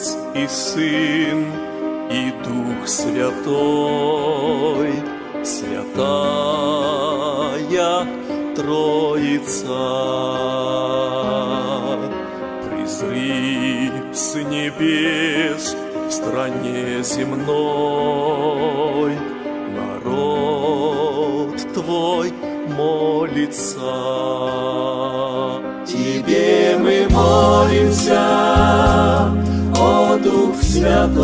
Отец и Сын и Дух Святой, Святая Троица. Призри с небес в стране земной, народ Твой молится. Тебе мы молимся, Святой.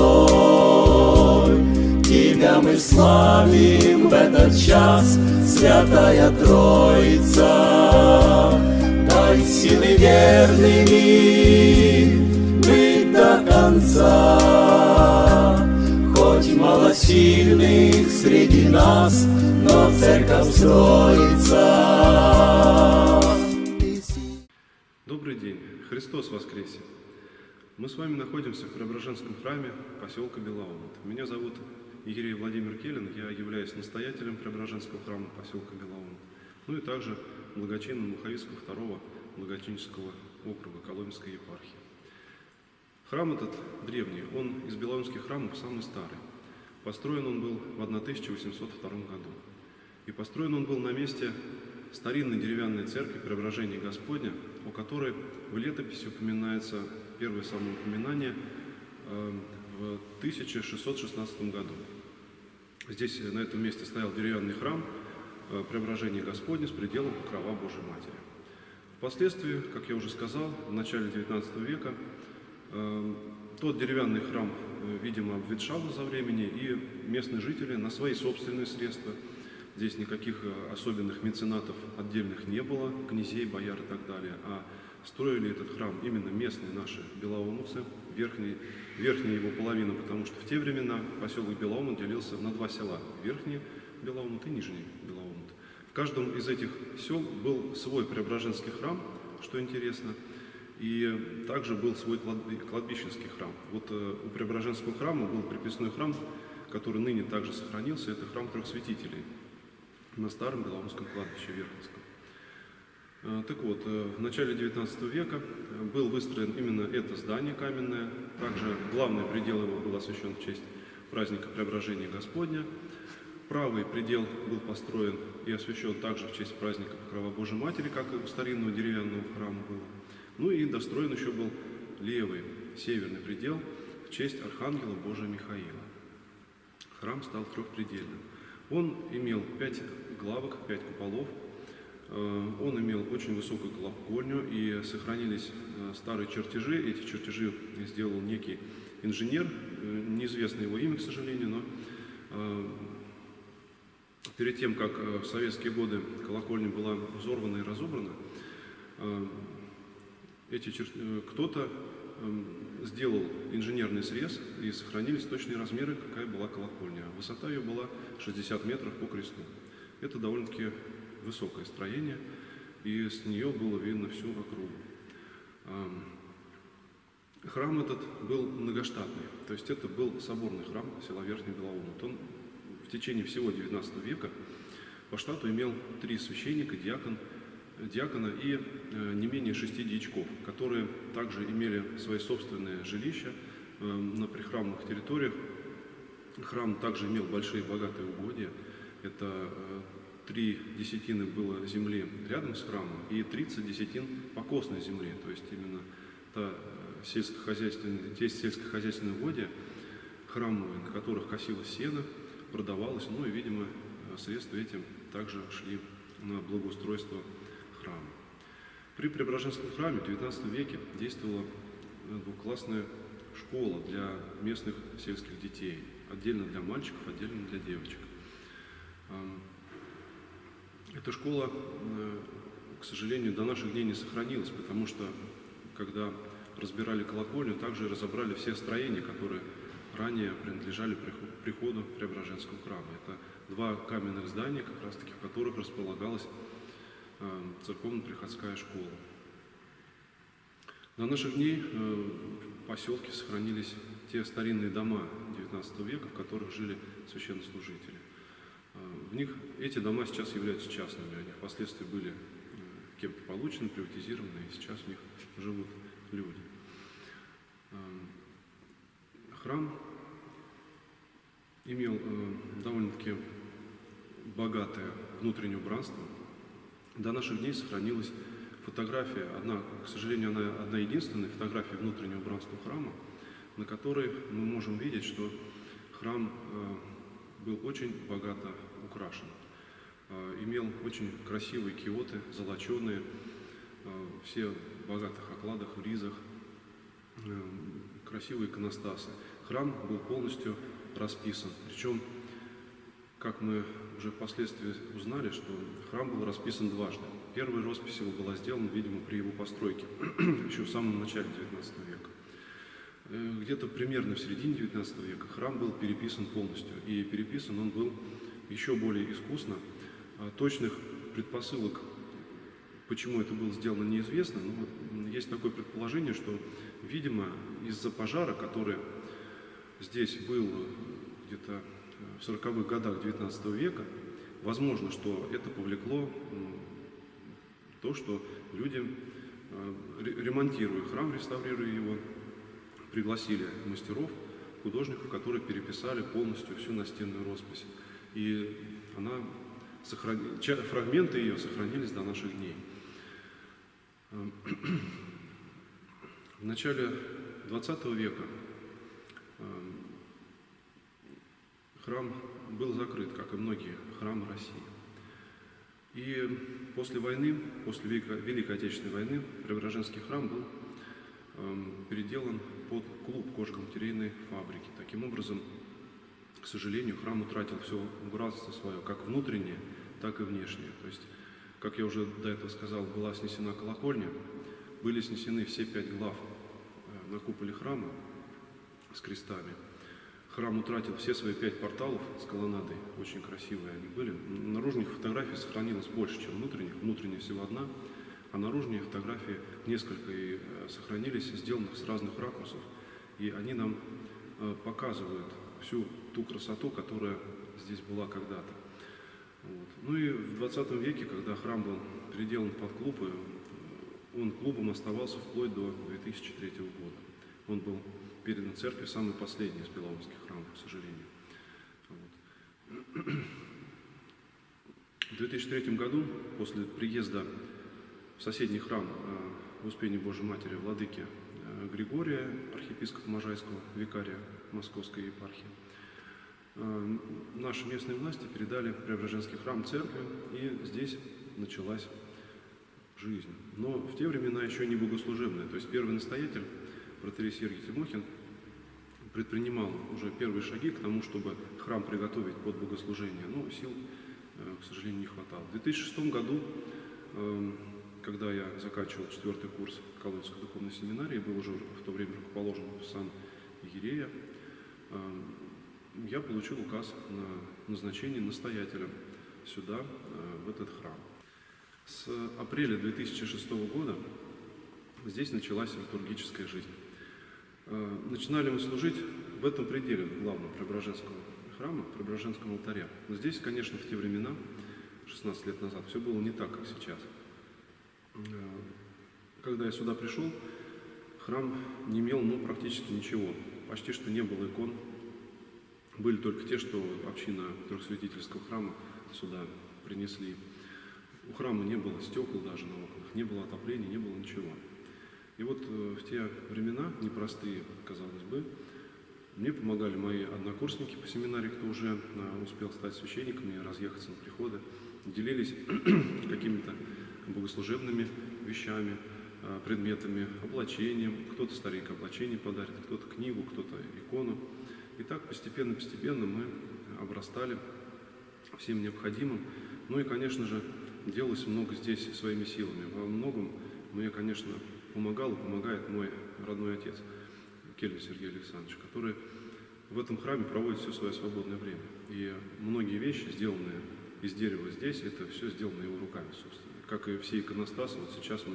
Тебя мы славим в этот час, Святая Троица. Дай силы верными быть до конца. Хоть мало сильных среди нас, но церковь строится. Добрый день! Христос воскресе! Мы с вами находимся в Преображенском храме поселка Белаумут. Меня зовут Игорь Владимир Келин, я являюсь настоятелем Преображенского храма поселка Белаумут. Ну и также благочинным Маховицкого второго благочинческого округа Коломенской епархии. Храм этот древний, он из белаумских храмов самый старый. Построен он был в 1802 году. И построен он был на месте старинной деревянной церкви Преображения Господня, о которой в летописи упоминается первое самоупоминание э, в 1616 году. Здесь, на этом месте, стоял деревянный храм э, Преображения Господня с пределом покрова Божьей Матери. Впоследствии, как я уже сказал, в начале XIX века э, тот деревянный храм, видимо, обветшал за времени, и местные жители на свои собственные средства – Здесь никаких э, особенных меценатов отдельных не было, князей, бояр и так далее, а строили этот храм именно местные наши белоумовцы, верхний, верхняя его половина, потому что в те времена поселок Белоумут делился на два села, верхний Белоумут и нижний Белоумут. В каждом из этих сел был свой Преображенский храм, что интересно, и также был свой кладбищенский храм. Вот э, у Преображенского храма был приписной храм, который ныне также сохранился, это храм трех святителей на старом Белоумском кладбище Верховском. Э, так вот, э, в начале XIX века э, был выстроен именно это здание каменное. Также главный предел его был освящен в честь праздника Преображения Господня. Правый предел был построен и освящен также в честь праздника Покрова Божьей Матери, как и у старинного деревянного храма было. Ну и достроен еще был левый, северный предел в честь Архангела Божия Михаила. Храм стал трехпредельным. Он имел пять главок, пять куполов. Э, он имел очень высокую колокольню и сохранились э, старые чертежи. Эти чертежи сделал некий инженер, э, неизвестно его имя, к сожалению, но перед тем, как в советские годы колокольня была взорвана и разобрана, эти чер... кто-то сделал инженерный срез и сохранились точные размеры, какая была колокольня. Высота ее была 60 метров по кресту. Это довольно-таки высокое строение, и с нее было видно всю округу. Храм этот был многоштатный, то есть это был соборный храм села Верхний Белоумут. Он в течение всего XIX века по штату имел три священника, диакон, диакона и э, не менее шести дьячков, которые также имели свои собственные жилища э, на прихрамных территориях. Храм также имел большие богатые угодья – это э, три десятины было земли рядом с храмом и 30 десятин покосной земли, то есть именно та сельскохозяйственная, те сельскохозяйственные угодья храмовые, на которых косилось сено, продавалось, ну и, видимо, средства этим также шли на благоустройство храма. При Преображенском храме в XIX веке действовала двухклассная школа для местных сельских детей, отдельно для мальчиков, отдельно для девочек. Эта школа, э, к сожалению, до наших дней не сохранилась, потому что, когда разбирали колокольню, также разобрали все строения, которые ранее принадлежали приходу Преображенского храма. Это два каменных здания, как раз таки в которых располагалась э, церковно-приходская школа. До наших дней э, в поселке сохранились те старинные дома XIX века, в которых жили священнослужители. В них эти дома сейчас являются частными, они впоследствии были э, кем-то получены, приватизированы, и сейчас в них живут люди. Эм, храм имел э, довольно-таки богатое внутреннее убранство. До наших дней сохранилась фотография, одна, к сожалению, она одна единственная фотография внутреннего убранства храма, на которой мы можем видеть, что храм э, был очень богато украшен. Э, имел очень красивые киоты, золоченые, э, все в богатых окладах, в ризах, красивые иконостасы. Храм был полностью расписан. Причем, как мы уже впоследствии узнали, что храм был расписан дважды. Первая роспись его была сделана, видимо, при его постройке, еще в самом начале XIX века. Э, где-то примерно в середине XIX века храм был переписан полностью. И переписан он был еще более искусно. А точных предпосылок, почему это было сделано, неизвестно. Но есть такое предположение, что, видимо, из-за пожара, который здесь был где-то в 40-х годах XIX века, возможно, что это повлекло то, что люди, э, ремонтируя храм, реставрируя его, пригласили мастеров, художников, которые переписали полностью всю настенную роспись. И она сохран... фрагменты ее сохранились до наших дней. В начале XX века эм, храм был закрыт, как и многие храмы России. И после войны, после Великой Отечественной войны, Преображенский храм был эм, переделан под клуб кожно-материальной фабрики. Таким образом, к сожалению, храм утратил все убранство свое, как внутреннее, так и внешнее. То есть, как я уже до этого сказал, была снесена колокольня, были снесены все пять глав э, на куполе храма с крестами. Храм утратил все свои пять порталов с колоннадой, очень красивые они были. Наружных фотографий сохранилось больше, чем внутренних. Внутренняя всего одна, а наружные фотографии несколько и э, сохранились, сделанных с разных ракурсов. И они нам э, показывают всю ту красоту, которая здесь была когда-то. Вот. Ну и в 20 веке, когда храм был переделан под клуб, э, он клубом оставался вплоть до 2003 года. Он был передан церкви самый последний из Беловских храмов, к сожалению. Вот. В 2003 году, после приезда в соседний храм в Успении Божьей Матери Владыки э, Григория, архиепископа Можайского, викария Московской епархии. Э, наши местные власти передали Преображенский храм церкви, и здесь началась жизнь. Но в те времена еще не богослужебная. То есть первый настоятель, протерей Сергий Тимохин, предпринимал уже первые шаги к тому, чтобы храм приготовить под богослужение. Но сил, э, к сожалению, не хватало. В 2006 году когда я заканчивал четвертый курс Колодской духовной семинарии, был уже в то время рукоположен в сан Егерея, эм, я получил указ на назначение настоятелем сюда, э, в этот храм. С апреля 2006 года здесь началась литургическая жизнь. Э, начинали мы служить в этом пределе главного Преображенского храма, Преображенском алтаре. Но здесь, конечно, в те времена, 16 лет назад, все было не так, как сейчас – Э, когда я сюда пришел, храм не имел ну, практически ничего. Почти что не было икон. Были только те, что община трехсвятительского храма сюда принесли. У храма не было стекол даже на окнах, не было отопления, не было ничего. И вот э, в те времена, непростые, казалось бы, мне помогали мои однокурсники по семинарии, кто уже э, успел стать священниками, разъехаться на приходы, делились какими-то богослужебными вещами, а, предметами, облачением. Кто-то старик облачение подарит, кто-то книгу, кто-то икону. И так постепенно-постепенно мы обрастали всем необходимым. Ну и, конечно же, делалось много здесь своими силами. Во многом мне, конечно, помогал и помогает мой родной отец, Кельвин Сергей Александрович, который в этом храме проводит все свое свободное время. И многие вещи, сделанные из дерева здесь, это все сделано его руками, собственно как и все иконостасы, вот сейчас мы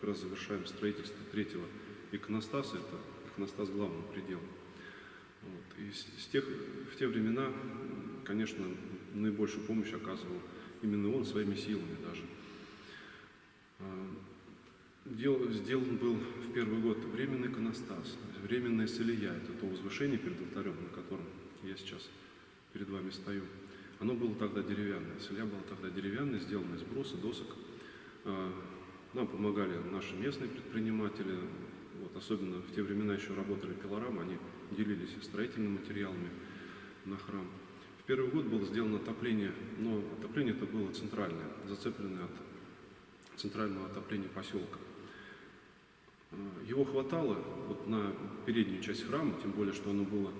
как раз завершаем строительство третьего иконостаса, это иконостас главного предела. Вот. И с, тех, в те времена, конечно, наибольшую помощь оказывал именно он своими силами даже. Дел- сделан был в первый год временный иконостас, временная солия, это то возвышение перед алтарем, на котором я сейчас перед вами стою. Оно было тогда деревянное, солия была тогда деревянная, сделана из бруса, досок. А, Нам помогали наши местные предприниматели, вот, особенно в те времена еще работали пилорамы, они делились строительными материалами на храм. В первый год было сделано отопление, но отопление это было центральное, зацепленное от центрального отопления поселка. Э, Его хватало вот на переднюю часть храма, тем более, что оно было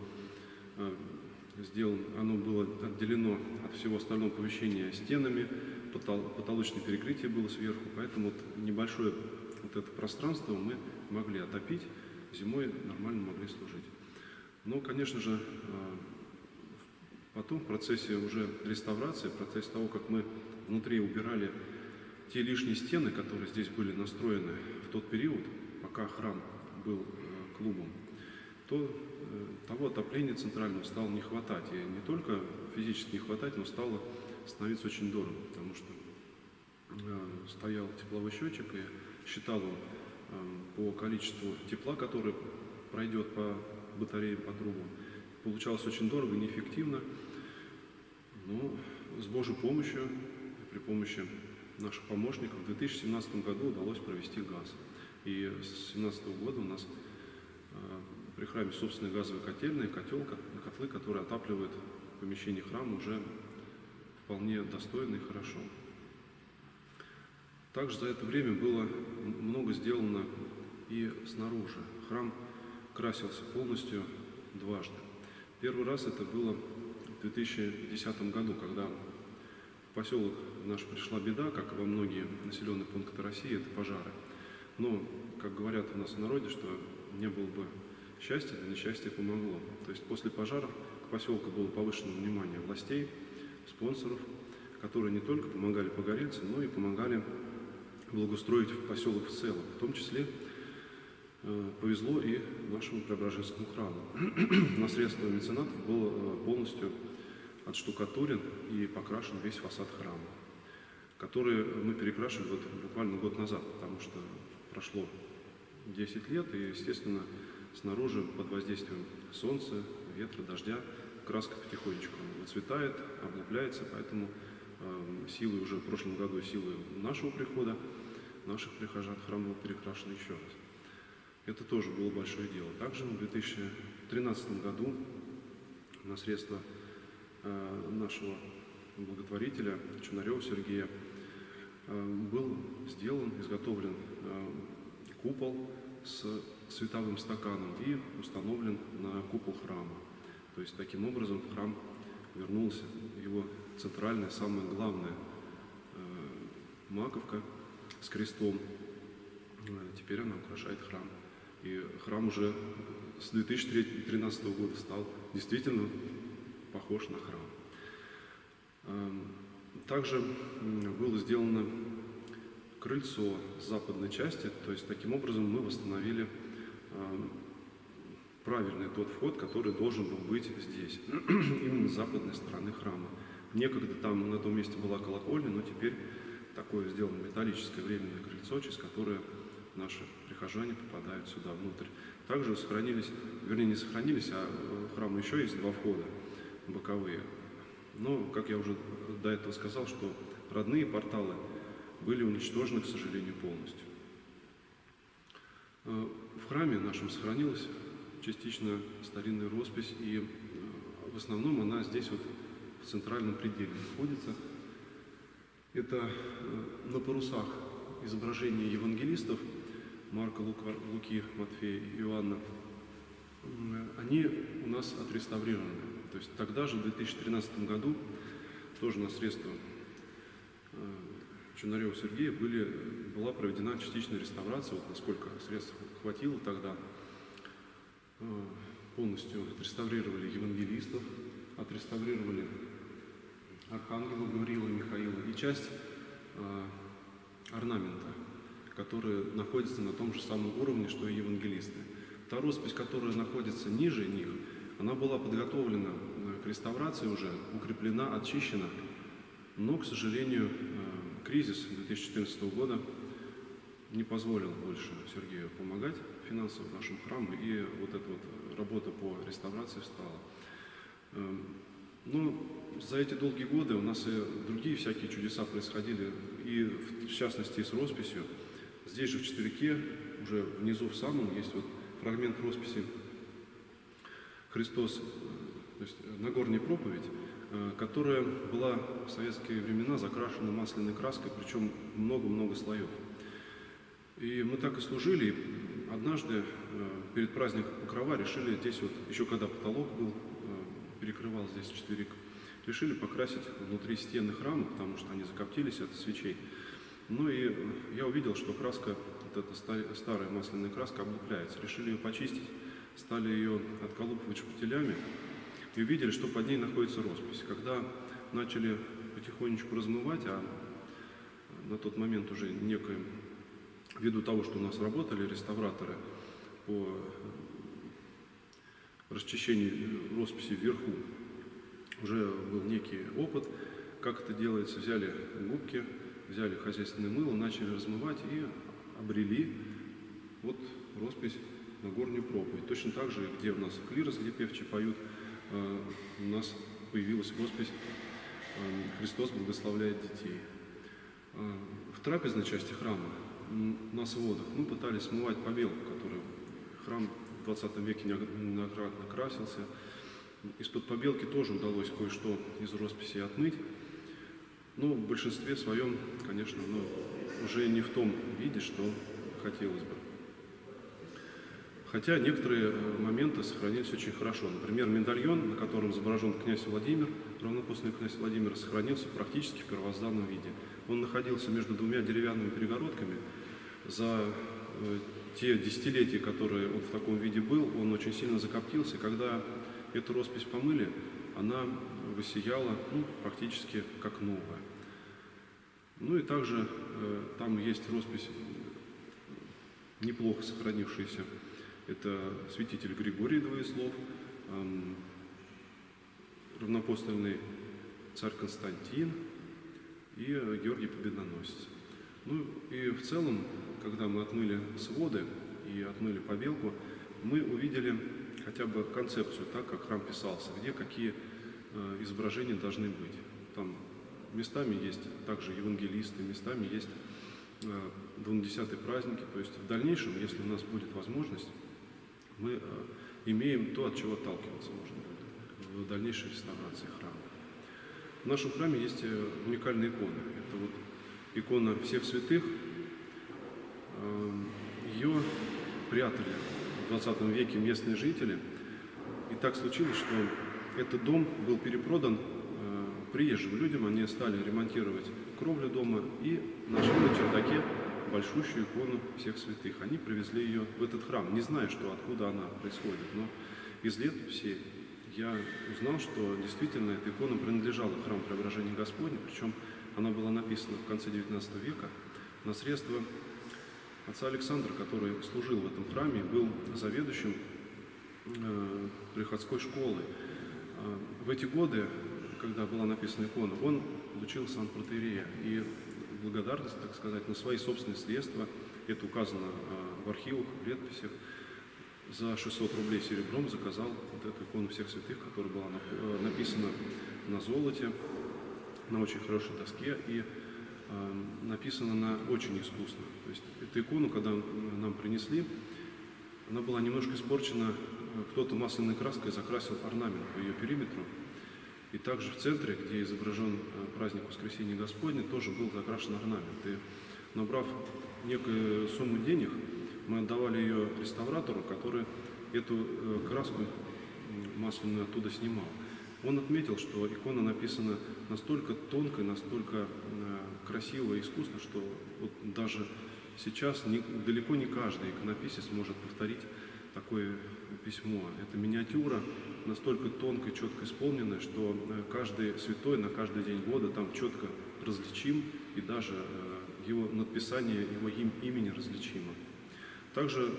э, сделано, оно было отделено от всего остального помещения стенами, потол- потолочное перекрытие было сверху, поэтому вот небольшое вот это пространство мы могли отопить, зимой нормально могли служить. Но, конечно же, э, потом в процессе уже реставрации, в процессе того, как мы внутри убирали те лишние стены, которые здесь были настроены в тот период, пока храм был э, клубом, то э, того отопления центрального стало не хватать. И не только физически не хватать, но стало становиться очень дорого, потому что э, стоял тепловой счетчик и считал он по количеству тепла, которое пройдет по батареям, по трубам. Получалось очень дорого, неэффективно. Но с Божьей помощью, при помощи наших помощников, в 2017 году удалось провести газ. И с 2017 года у нас э, при храме собственные газовые котельные, котел, ко- котлы, которые отапливают помещение храма уже вполне достойно и хорошо. Также за это время было много сделано и снаружи. Храм красился полностью дважды. Первый раз это было в 2010 году, когда в поселок наш пришла беда, как и во многие населенные пункты России, это пожары. Но, как говорят у нас в народе, что не было бы счастья, да несчастье помогло. То есть после пожаров к поселку было повышено внимание властей, спонсоров, которые не только помогали погорельцам, но и помогали благоустроить поселок в целом. В том числе э, повезло и нашему Преображенскому храму. На средства меценатов был э, полностью отштукатурен и покрашен весь фасад храма, который мы перекрашивали вот буквально год назад, потому что прошло 10 лет, и, естественно, снаружи под воздействием солнца, ветра, дождя краска потихонечку выцветает, облупляется, поэтому э, силы уже в прошлом году, силы нашего прихода, наших прихожан храм был перекрашен еще раз. Это тоже было большое дело. Также в 2013 году на средства э, нашего благотворителя Чунарева Сергея был сделан, изготовлен э, купол с световым стаканом и установлен на купол храма. То есть таким образом в храм вернулась его центральная, самая главная э, маковка с крестом. Э, Теперь она украшает храм. И храм уже с 2013 года стал действительно похож на храм. Также было сделано крыльцо западной части, то есть таким образом мы восстановили правильный тот вход, который должен был быть здесь, именно с западной стороны храма. Некогда там на том месте была колокольня, но теперь такое сделано металлическое временное крыльцо, через которое наши прихожане попадают сюда внутрь. Также сохранились, вернее не сохранились, а в храм еще есть два входа боковые. Но, как я уже до этого сказал, что родные порталы были уничтожены, к сожалению, полностью. Э, В храме нашем сохранилась частично старинная роспись, и э, в основном она здесь вот в центральном пределе находится. Это э, на парусах изображения евангелистов Марка, Луки, Матфея и Иоанна. Они у нас отреставрированы. То есть тогда же, в 2013 году, тоже на средства э, Чунарева Сергея были, была проведена частичная реставрация, вот насколько средств хватило тогда. Э, Полностью отреставрировали евангелистов, отреставрировали архангела Гавриила Михаила и часть э, орнамента, который находится на том же самом уровне, что и евангелисты. Та роспись, которая находится ниже них, она была подготовлена к реставрации уже, укреплена, очищена, но, к сожалению, э, кризис 2014 года не позволил больше Сергею помогать финансово нашему храму, и вот эта вот работа по реставрации встала. Эм, ну, за эти долгие годы у нас и другие всякие чудеса происходили, и в частности с росписью. Здесь же в четверике, уже внизу в самом, есть вот фрагмент росписи Христос, э, то есть Нагорняя проповедь, э, которая была в советские времена закрашена масляной краской, причем много-много слоев. И мы так и служили. И однажды э, перед праздником Покрова решили здесь вот, еще когда потолок был, перекрывал здесь четверик, решили покрасить внутри стены храма, потому что они закоптились от свечей. Ну и я увидел, что краска, вот эта старая масляная краска облупляется. Решили ее почистить, стали ее отколупывать шпателями и увидели, что под ней находится роспись. Когда начали потихонечку размывать, а на тот момент уже некое, ввиду того, что у нас работали реставраторы по расчищению росписи вверху, уже был некий опыт, как это делается. Взяли губки, взяли хозяйственное мыло, начали размывать и обрели вот роспись на горнюю проповедь. Точно так же, где у нас клирос, где певчи поют, у нас появилась роспись э, «Христос благословляет детей». Э, в трапезной части храма на сводах мы пытались смывать побелку, которую храм в 20 веке неоднократно красился, из-под побелки тоже удалось кое-что из росписи отмыть. Но в большинстве своем, конечно, ну, уже не в том виде, что хотелось бы. Хотя некоторые э, моменты сохранились очень хорошо. Например, медальон, на котором изображен князь Владимир, равнопостный князь Владимир, сохранился практически в первозданном виде. Он находился между двумя деревянными перегородками. За э, те десятилетия, которые он в таком виде был, он очень сильно закоптился. Когда Эту роспись помыли, она высияла ну, практически как новая. Ну и также э, там есть роспись, неплохо сохранившаяся. Это святитель Григорий Двоеслов, э, равнопостольный царь Константин и Георгий Победоносец. Ну и в целом, когда мы отмыли своды и отмыли побелку, мы увидели хотя бы концепцию, так как храм писался, где какие э, изображения должны быть. Там местами есть также евангелисты, местами есть э, двунадесятые праздники. То есть в дальнейшем, если у нас будет возможность, мы э, имеем то, от чего отталкиваться можно будет в дальнейшей реставрации храма. В нашем храме есть уникальные иконы. Это вот икона всех святых. Ее прятали 20 веке местные жители. И так случилось, что этот дом был перепродан э, приезжим людям. Они стали ремонтировать кровлю дома и нашли на чердаке большущую икону всех святых. Они привезли ее в этот храм, не зная, что откуда она происходит. Но из летописи я узнал, что действительно эта икона принадлежала храму Преображения Господня, причем она была написана в конце XIX века на средства отца Александра, который служил в этом храме, был заведующим э, приходской школы. Э, в эти годы, когда была написана икона, он получил сан протеерея. И благодарность, так сказать, на свои собственные средства, это указано э, в архивах, в летописях, за 600 рублей серебром заказал вот эту икону всех святых, которая была написана на золоте, на очень хорошей доске. И Эм, написано на очень искусно. То есть эту икону, когда нам принесли, она была немножко испорчена, э, кто-то масляной краской закрасил орнамент по ее периметру. И также в центре, где изображен э, праздник Воскресения Господня, тоже был закрашен орнамент. И набрав некую сумму денег, мы отдавали ее реставратору, который эту э, краску масляную оттуда снимал. Он отметил, что икона написана настолько тонко, настолько красиво и искусно, что вот даже сейчас не, далеко не каждый иконописец может повторить такое письмо. Это миниатюра настолько тонко и четко исполненная, что э, каждый святой на каждый день года там четко различим, и даже э, его надписание его им, имени различимо. Также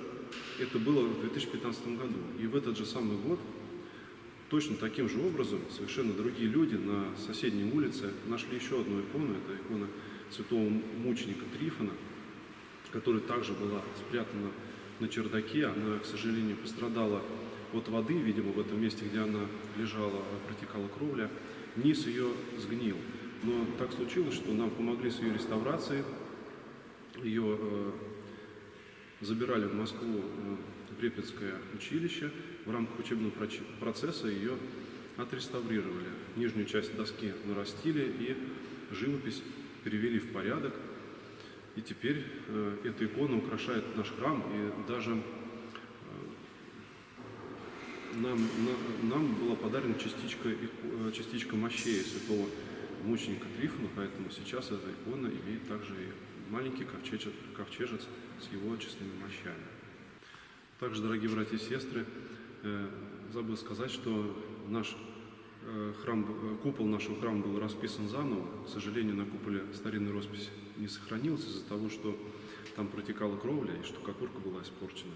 это было в 2015 году. И в этот же самый год Точно таким же образом совершенно другие люди на соседней улице нашли еще одну икону. Это икона святого мученика Трифона. которая также была спрятана на чердаке. Она, к сожалению, пострадала от воды, видимо, в этом месте, где она лежала, протекала кровля. Низ ее сгнил. Но так случилось, что нам помогли с ее реставрацией. Ее э, забирали в Москву э, в Репетское училище. В рамках учебного процесса ее отреставрировали. Нижнюю часть доски нарастили и живопись перевели в порядок. И теперь э, эта икона украшает наш храм, и даже нам, на, нам была подарена частичка, э, частичка мощей святого мученика Трифона, поэтому сейчас эта икона имеет также и маленький ковчежец, ковчежец с его честными мощами. Также, дорогие братья и сестры, э, забыл сказать, что наш э, храм, купол нашего храма был расписан заново. К сожалению, на куполе старинной росписи не сохранилась из-за того, что там протекала кровля и штукатурка была испорчена.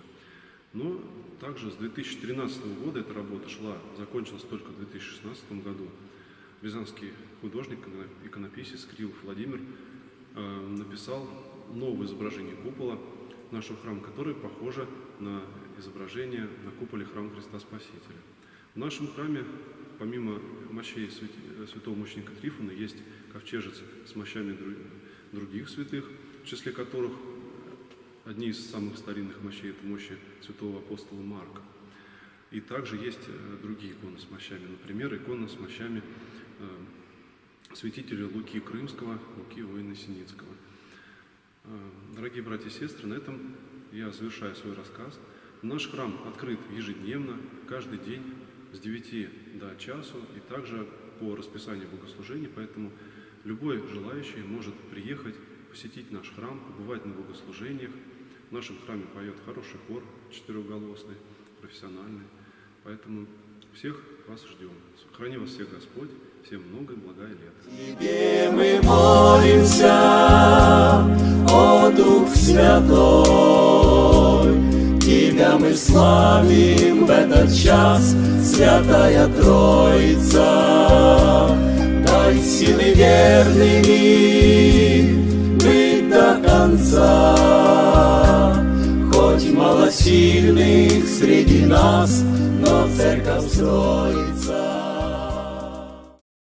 Но также с 2013 года эта работа шла, закончилась только в 2016 году. Рязанский художник, иконописец Крилов Владимир э, написал новое изображение купола нашего храма, которое похоже на изображение на куполе храма Христа Спасителя. В нашем храме, помимо мощей святого мученика Трифона, есть ковчежец с мощами других святых, в числе которых одни из самых старинных мощей – это мощи святого апостола Марка. И также есть э, другие иконы с мощами. Например, икона с мощами э, святителя Луки Крымского, Луки воина Синицкого. Э, дорогие братья и сестры, на этом я завершаю свой рассказ. Наш храм открыт ежедневно, каждый день с 9 до часу и также по расписанию богослужений, поэтому любой желающий может приехать, посетить наш храм, побывать на богослужениях. В нашем храме поет хороший хор, четырехголосный, профессиональный. Поэтому всех вас ждем. Храни вас всех Господь. Всем много и благая лет. Тебе мы молимся, о Дух Святой. Тебя мы славим в этот час, Святая Троица. Дай силы верными конца. Хоть мало сильных среди нас, но церковь строит.